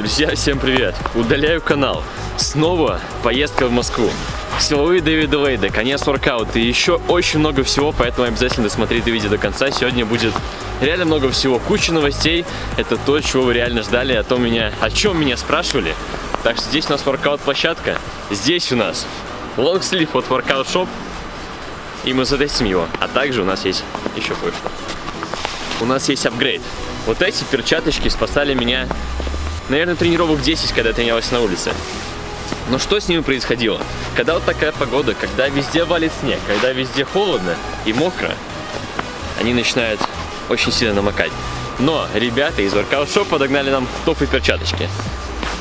Друзья, всем привет! Удаляю канал. Снова поездка в Москву. Силовые Дэвида Лейда, конец воркаут и еще очень много всего, поэтому обязательно досмотрите видео до конца. Сегодня будет реально много всего, куча новостей. Это то, чего вы реально ждали, о том меня, о чем меня спрашивали. Так что здесь у нас воркаут площадка, здесь у нас лонгслив от Workout Shop, и мы затестим его. А также у нас есть еще кое-что. У нас есть апгрейд. Вот эти перчаточки спасали меня, наверное, тренировок 10, когда тренировалась на улице. Но что с ними происходило? Когда вот такая погода, когда везде валит снег, когда везде холодно и мокро, они начинают очень сильно намокать. Но ребята из Workout Shop подогнали нам тофы перчаточки.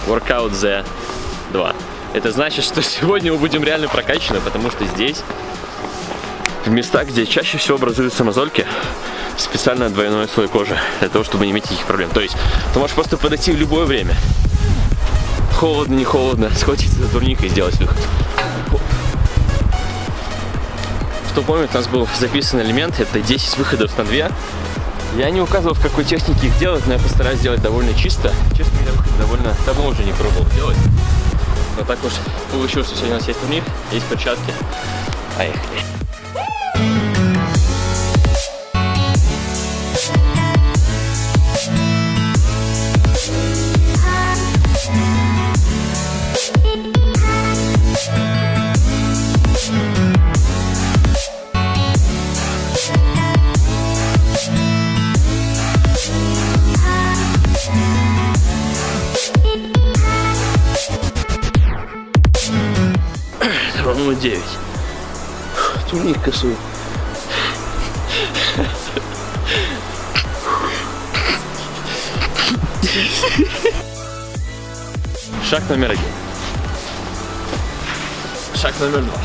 Workout Z2. Это значит, что сегодня мы будем реально прокачаны, потому что здесь, в местах, где чаще всего образуются мозольки, специально двойной слой кожи, для того, чтобы не иметь никаких проблем. То есть ты можешь просто подойти в любое время. Холодно, не холодно, схватиться за турник и сделать выход. Что помнит, у нас был записан элемент, это 10 выходов на 2. Я не указывал, в какой технике их делать, но я постараюсь сделать довольно чисто. Честно говоря, выход довольно давно уже не пробовал делать. Но так уж получилось, что сегодня у нас есть турник, есть перчатки. Поехали. 9. Турник косой. Шаг номер один. Шаг номер два.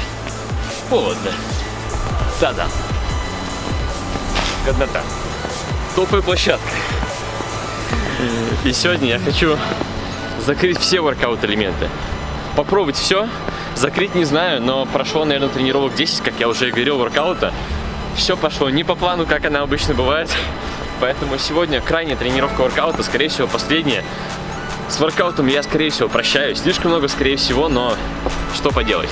Холодно. Да-да. Годнота. Топовая площадка. И сегодня я хочу закрыть все воркаут элементы. Попробовать все, Закрыть не знаю, но прошло, наверное, тренировок 10, как я уже говорил, воркаута. Все пошло не по плану, как она обычно бывает. Поэтому сегодня крайняя тренировка воркаута, скорее всего, последняя. С воркаутом я, скорее всего, прощаюсь. Слишком много, скорее всего, но что поделать.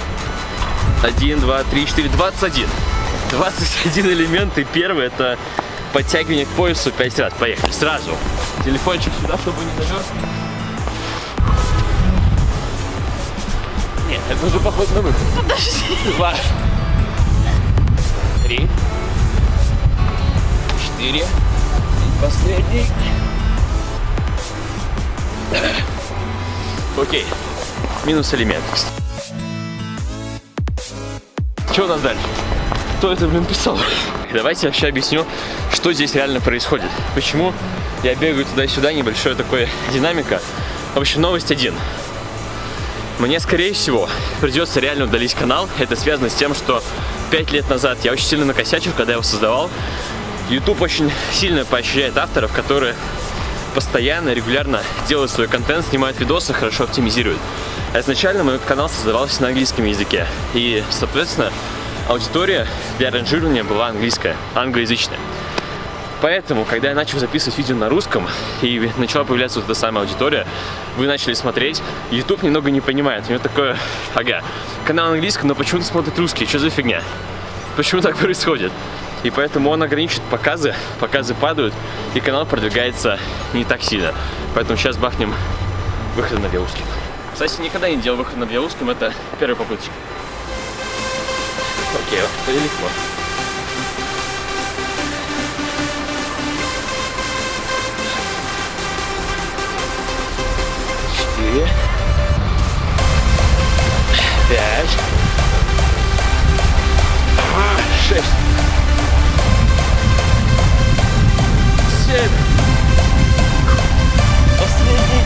1, 2, 3, 4, 21. 21 элемент, и первый это подтягивание к поясу 5 раз. Поехали, сразу. Телефончик сюда, чтобы не замерз. Это уже поход на выход. Подожди. Два. Три. Четыре. И последний. Окей. Минус элемент. Что у нас дальше? Кто это, блин, писал? Давайте вообще объясню, что здесь реально происходит. Почему я бегаю туда-сюда, небольшая такая динамика. В общем, новость один. Мне, скорее всего, придется реально удалить канал. Это связано с тем, что 5 лет назад я очень сильно накосячил, когда его создавал. YouTube очень сильно поощряет авторов, которые постоянно, регулярно делают свой контент, снимают видосы, хорошо оптимизируют. А изначально мой канал создавался на английском языке. И, соответственно, аудитория для ранжирования была английская, англоязычная. Поэтому, когда я начал записывать видео на русском и начала появляться вот эта самая аудитория, вы начали смотреть, YouTube немного не понимает. У него такое, ага, канал английский, но почему-то смотрит русский, что за фигня? Почему так происходит? И поэтому он ограничивает показы, показы падают, и канал продвигается не так сильно. Поэтому сейчас бахнем выход на Белузским. Кстати, никогда не делал выход на Белузским, это первая попытка. Окей, это легко. Четыре, пять, шесть, семь, последний,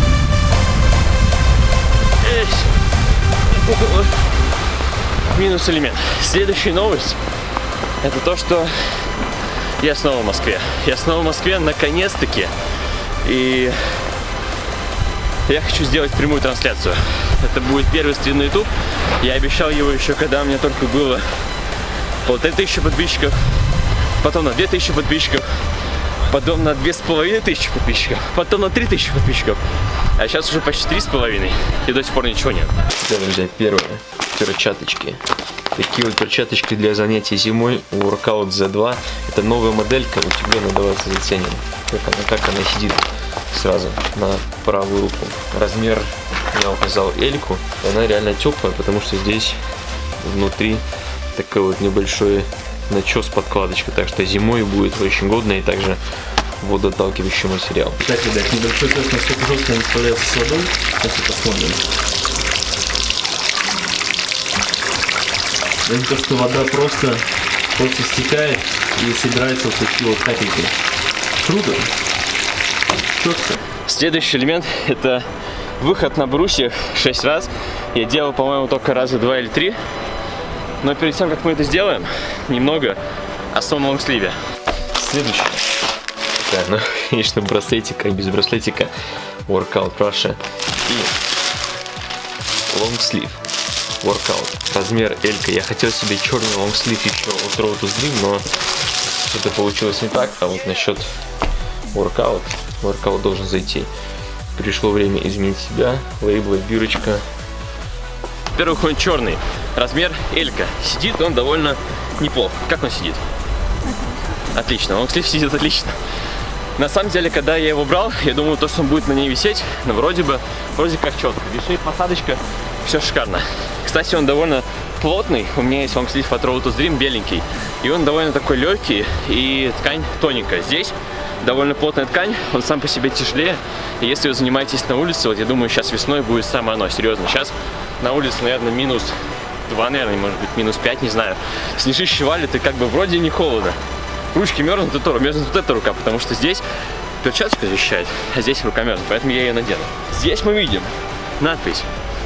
минус элемент. Следующая новость. Это то, что я снова в Москве. Я снова в Москве наконец-таки. И я хочу сделать прямую трансляцию. Это будет первый стрим на YouTube. Я обещал его еще, когда у меня только было полторы тысячи подписчиков, потом на две тысячи подписчиков, потом на две с половиной тысячи подписчиков, потом на три тысячи подписчиков. А сейчас уже почти три с половиной, и до сих пор ничего нет. Да, друзья, первое. Перчаточки. Такие вот перчаточки для занятий зимой у Workout Z2. Это новая моделька, вот тебе надо вас заценим. Как она, как она сидит сразу на правую руку. Размер я указал Эльку. Она реально теплая, потому что здесь внутри такой вот небольшой начес подкладочка. Так что зимой будет очень годно и также водоотталкивающий материал. Так, ребят, небольшой тест, насколько жестко он справляется с водой. Сейчас посмотрим. Это то, что вода просто, просто стекает и собирается вот такие вот капельки. Круто. Четко. Следующий элемент это выход на брусьях 6 раз. Я делал, по-моему, только раза 2 или 3. Но перед тем, как мы это сделаем, немного о самом. Следующий. Да, ну, конечно, браслетика, без браслетика Workout Russia и лонгслив Workout. Размер L. Я хотел себе черный лонгслив еще от Road to Slim, но это получилось не так. А вот насчет Workout, Workout должен зайти. Пришло время изменить себя. Лейблы, бирочка. Во-первых, он черный. Размер Элька. Сидит он довольно неплохо. Как он сидит? Отлично. Он, кстати, сидит отлично. На самом деле, когда я его брал, я думал, то, что он будет на ней висеть, но вроде бы, вроде как четко. Вишней посадочка, все шикарно. Кстати, он довольно плотный. У меня есть лонгслив от Road to Dream, беленький. И он довольно такой легкий, и ткань тоненькая. Здесь довольно плотная ткань, он сам по себе тяжелее. И если вы занимаетесь на улице, вот я думаю, сейчас весной будет самое оно, серьезно. Сейчас на улице, наверное, минус 2, наверное, может быть, минус 5, не знаю. Снежище валит, и как бы вроде не холодно. Ручки мерзнут, это мерзнет вот эта рука, потому что здесь перчаточка защищает, а здесь рука мерзнет, поэтому я ее надену. Здесь мы видим надпись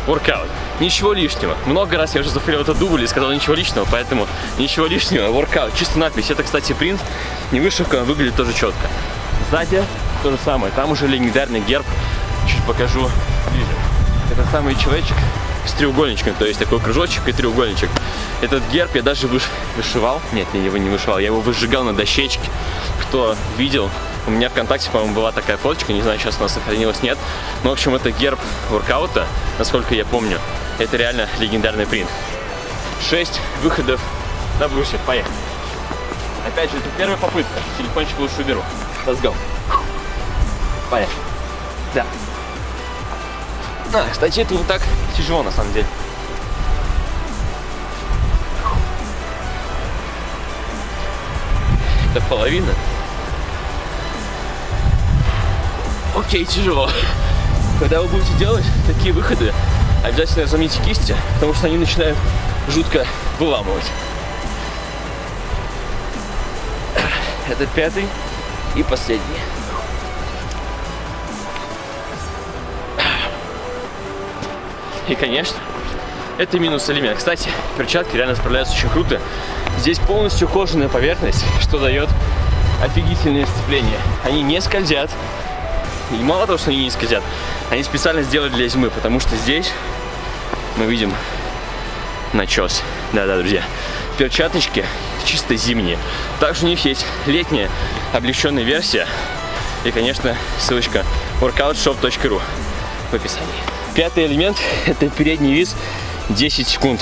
Workout. Ничего лишнего. Много раз я уже зафейлил этот дубль и сказал ничего лишнего, поэтому ничего лишнего. Workout. Чисто надпись. Это, кстати, принт. Не вышивка, выглядит тоже четко. Сзади то же самое. Там уже легендарный герб. Чуть покажу ближе. Это самый человечек с треугольничком, то есть такой кружочек и треугольничек. Этот герб я даже выш... вышивал, нет, я его не вышивал, я его выжигал на дощечке. Кто видел, у меня ВКонтакте, по-моему, была такая фоточка, не знаю, сейчас она сохранилась, нет. Но, в общем, это герб воркаута, насколько я помню. Это реально легендарный принт. Шесть выходов на брусья, поехали. Опять же, это первая попытка. Телефончик лучше уберу. Let's go. Поехали. Да. А, кстати, это не так тяжело на самом деле. Это половина. Окей, тяжело. Когда вы будете делать такие выходы, обязательно разомните кисти, потому что они начинают жутко выламывать. Это пятый и последний. И, конечно, это минус элемент. Кстати, перчатки реально справляются очень круто. Здесь полностью кожаная поверхность, что дает офигительное сцепление. Они не скользят. И мало того, что они не скользят, они специально сделали для зимы, потому что здесь мы видим начес. Да-да, друзья. Перчаточки чисто зимние. Также у них есть летняя облегченная версия. И, конечно, ссылочка workoutshop.ru в описании. Пятый элемент – это передний вис 10 секунд.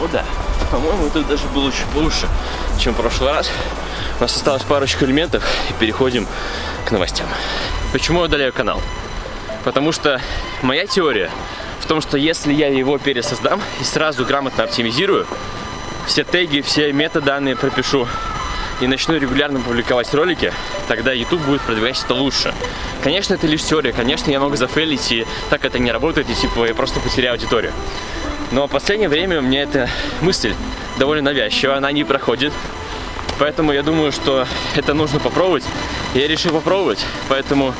Ну да, по-моему, это даже было чуть лучше, чем в прошлый раз. У нас осталось парочку элементов, и переходим к новостям. Почему я удаляю канал? Потому что моя теория в том, что если я его пересоздам и сразу грамотно оптимизирую, все теги, все метаданные пропишу, и начну регулярно публиковать ролики, тогда YouTube будет продвигать это лучше. Конечно, это лишь теория, конечно, я могу зафейлить, и так это не работает, и типа я просто потеряю аудиторию. Но в последнее время у меня эта мысль довольно навязчивая, она не проходит. Поэтому я думаю, что это нужно попробовать. Я решил попробовать, поэтому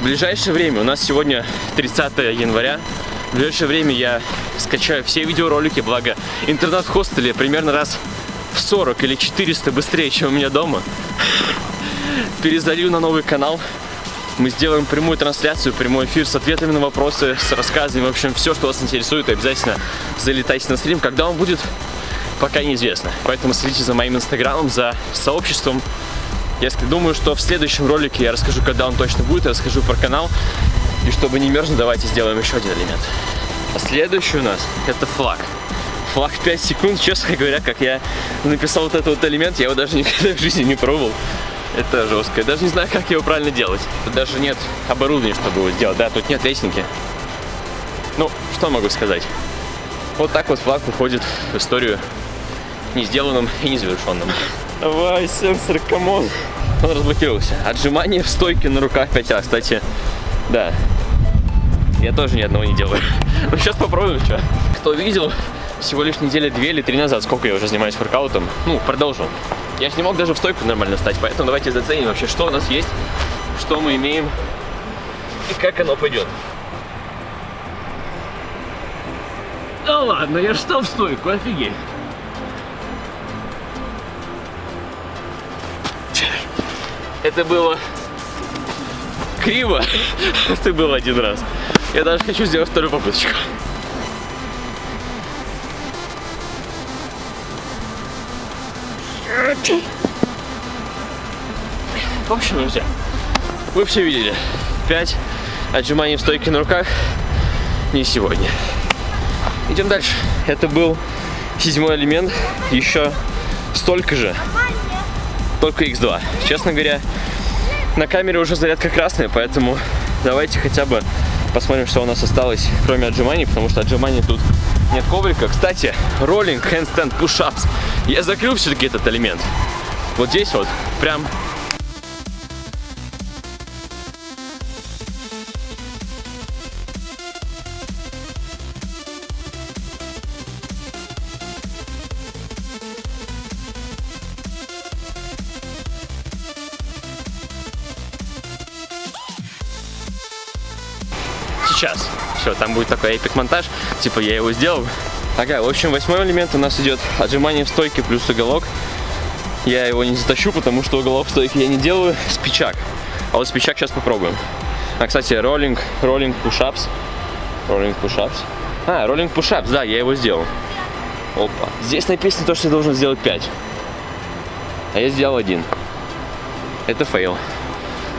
в ближайшее время, у нас сегодня 30 января, в ближайшее время я скачаю все видеоролики, благо интернет в хостеле примерно раз в 40 или 400 быстрее, чем у меня дома. Перезалью на новый канал. Мы сделаем прямую трансляцию, прямой эфир с ответами на вопросы, с рассказами. В общем, все, что вас интересует, обязательно залетайте на стрим. Когда он будет, пока неизвестно. Поэтому следите за моим инстаграмом, за сообществом. Я думаю, что в следующем ролике я расскажу, когда он точно будет, я расскажу про канал. И чтобы не мерзнуть, давайте сделаем еще один элемент. А следующий у нас это флаг. Флаг 5 секунд, честно говоря, как я написал вот этот вот элемент, я его даже никогда в жизни не пробовал. Это жестко. Я даже не знаю, как его правильно делать. Тут даже нет оборудования, чтобы его сделать. Да, тут нет лестницы. Ну, что могу сказать? Вот так вот флаг уходит в историю не сделанным и не завершенным. Давай, сенсор, come on. Он разблокировался. Отжимание в стойке на руках 5 раз. Кстати, да. Я тоже ни одного не делаю. Ну, сейчас попробуем, что. Кто видел, всего лишь неделя две или три назад, сколько я уже занимаюсь воркаутом, ну, продолжу. Я же не мог даже в стойку нормально стать, поэтому давайте заценим вообще, что у нас есть, что мы имеем и как оно пойдет. Да ладно, я же стал в стойку, офигеть. Это было криво. Это было один раз. Я даже хочу сделать вторую попыточку. В общем, друзья, вы все видели. 5 отжиманий в стойке на руках не сегодня. Идем дальше. Это был седьмой элемент. Еще столько же, только x2. Честно говоря, на камере уже зарядка красная, поэтому давайте хотя бы посмотрим, что у нас осталось, кроме отжиманий, потому что отжиманий тут нет коврика. Кстати, роллинг, handstand, push-ups. Я закрыл все-таки этот элемент. Вот здесь вот, прям сейчас. Все, там будет такой эпик монтаж. Типа я его сделал. Ага, в общем, восьмой элемент у нас идет отжимание в стойке плюс уголок. Я его не затащу, потому что уголок в стойке я не делаю. Спичак. А вот спичак сейчас попробуем. А, кстати, роллинг, роллинг пушапс. Роллинг пушапс. А, роллинг пушапс, да, я его сделал. Опа. Здесь написано то, что я должен сделать 5. А я сделал один. Это fail.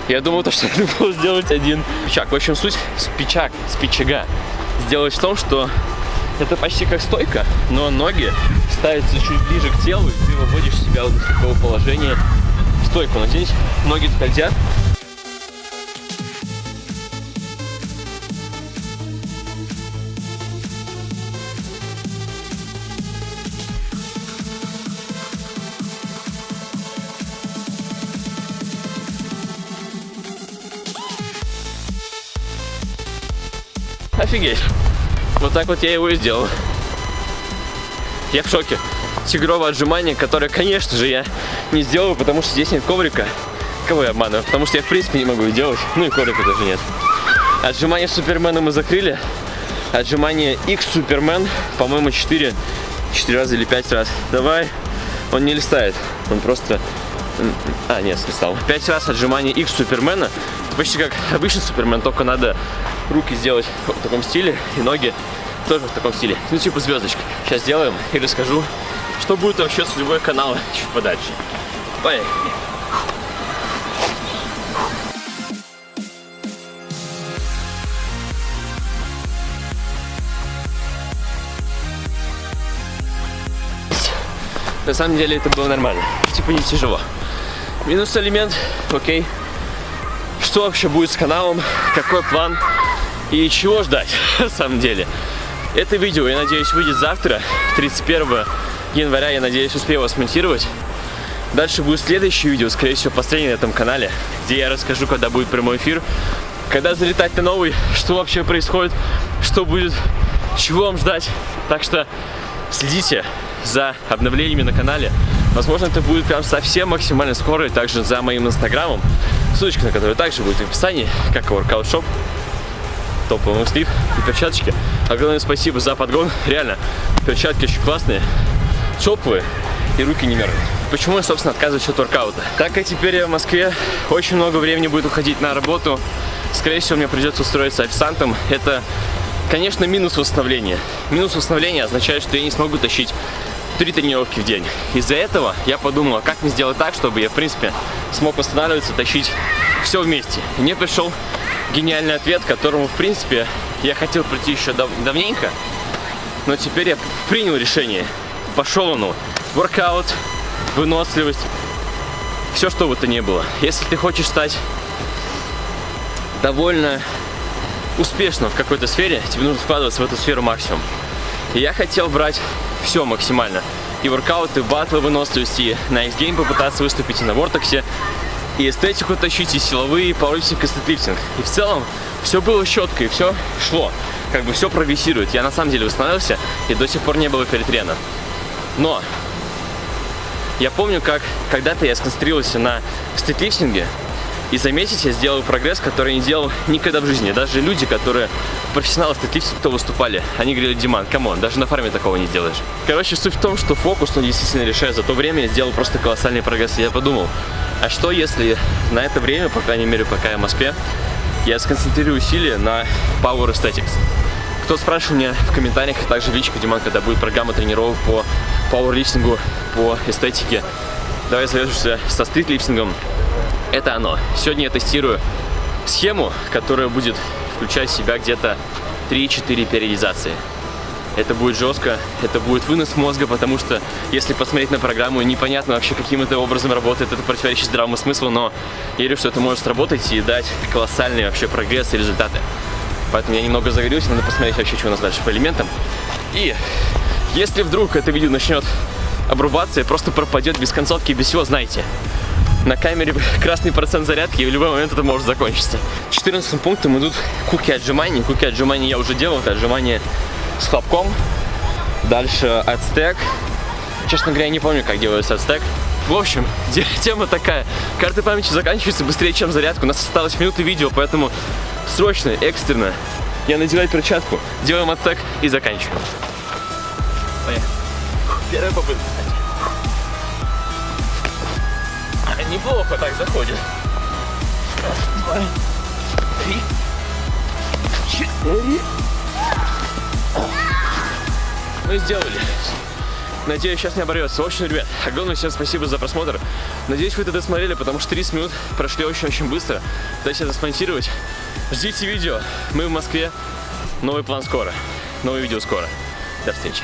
Я думал, то, что я думал сделать один спичаг. В общем, суть спичаг, спичага сделать в том, что это почти как стойка, но ноги ставятся чуть ближе к телу, и ты выводишь себя вот из такого положения в стойку. Но здесь ноги скользят, Офигеть. Вот так вот я его и сделал. Я в шоке. Тигровое отжимание, которое, конечно же, я не сделаю, потому что здесь нет коврика. Кого я обманываю? Потому что я, в принципе, не могу их делать. Ну и коврика тоже нет. Отжимание Супермена мы закрыли. Отжимание X Супермен, по-моему, 4, 4 раза или 5 раз. Давай. Он не листает. Он просто... А, нет, слистал. 5 раз отжимание X Супермена. Почти как обычный Супермен, только надо руки сделать в таком стиле и ноги тоже в таком стиле. Ну, типа звездочка. Сейчас сделаем и расскажу, что будет вообще с любой канала чуть подальше. Поехали. На самом деле это было нормально. Типа не тяжело. Минус элемент, окей. Что вообще будет с каналом? Какой план? И чего ждать, на самом деле. Это видео, я надеюсь, выйдет завтра, 31 января, я надеюсь, успею его смонтировать. Дальше будет следующее видео, скорее всего, последнее на этом канале, где я расскажу, когда будет прямой эфир, когда залетать на новый, что вообще происходит, что будет, чего вам ждать. Так что следите за обновлениями на канале. Возможно, это будет прям совсем максимально скоро, и также за моим инстаграмом, ссылочка на который также будет в описании, как и Shop топовый слив и перчаточки. Огромное спасибо за подгон. Реально, перчатки очень классные, теплые и руки не мерзнут. Почему я, собственно, отказываюсь от воркаута? Так как теперь я в Москве, очень много времени будет уходить на работу. Скорее всего, мне придется устроиться официантом. Это, конечно, минус восстановления. Минус восстановления означает, что я не смогу тащить три тренировки в день. Из-за этого я подумал, а как мне сделать так, чтобы я, в принципе, смог восстанавливаться, тащить все вместе. И мне пришел гениальный ответ, которому, в принципе, я хотел прийти еще дав давненько, но теперь я принял решение. Пошел оно. Воркаут, выносливость, все что бы то ни было. Если ты хочешь стать довольно успешным в какой-то сфере, тебе нужно вкладываться в эту сферу максимум. И я хотел брать все максимально. И воркауты, батлы выносливости, на X-Game попытаться выступить и на Вортексе, и эстетику тащить, и силовые, и пауэрлифтинг, и стетлифтинг. И в целом все было четко, и все шло. Как бы все прогрессирует. Я на самом деле восстановился, и до сих пор не было перетрена. Но я помню, как когда-то я сконцентрировался на стритлифтинге, и заметить, я сделал прогресс, который не делал никогда в жизни. Даже люди, которые профессионалы стритлифтинга, кто выступали, они говорили, Диман, come on, даже на фарме такого не сделаешь. Короче, суть в том, что фокус, он действительно решает. За то время я сделал просто колоссальный прогресс. И я подумал, а что если на это время, по крайней мере, пока я в Москве, я сконцентрирую усилия на Power Aesthetics. Кто спрашивал меня в комментариях, а также в личку, Диман, когда будет программа тренировок по пауэрлифтингу, по эстетике, давай завяжешься со стритлифтингом, это оно. Сегодня я тестирую схему, которая будет включать в себя где-то 3-4 периодизации. Это будет жестко, это будет вынос мозга, потому что если посмотреть на программу, непонятно вообще каким это образом работает, это противоречит здравому смыслу, но я верю, что это может сработать и дать колоссальный вообще прогресс и результаты. Поэтому я немного загорюсь, надо посмотреть вообще, что у нас дальше по элементам. И если вдруг это видео начнет обрубаться и просто пропадет без концовки без всего, знаете, на камере красный процент зарядки, и в любой момент это может закончиться. 14 пунктом идут куки отжиманий. Куки отжиманий я уже делал, это отжимания с хлопком. Дальше отстек. Честно говоря, я не помню, как делается отстек. В общем, тема такая. Карты памяти заканчиваются быстрее, чем зарядка. У нас осталось минуты видео, поэтому срочно, экстренно я надеваю перчатку, делаем отстек и заканчиваем. Поехали. Первая попытка неплохо так заходит. Раз, два, три, четыре. Мы сделали. Надеюсь, сейчас не оборвется. В общем, ребят, огромное всем спасибо за просмотр. Надеюсь, вы это досмотрели, потому что 30 минут прошли очень-очень быстро. Пытаюсь это смонтировать. Ждите видео. Мы в Москве. Новый план скоро. Новое видео скоро. До встречи.